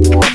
one.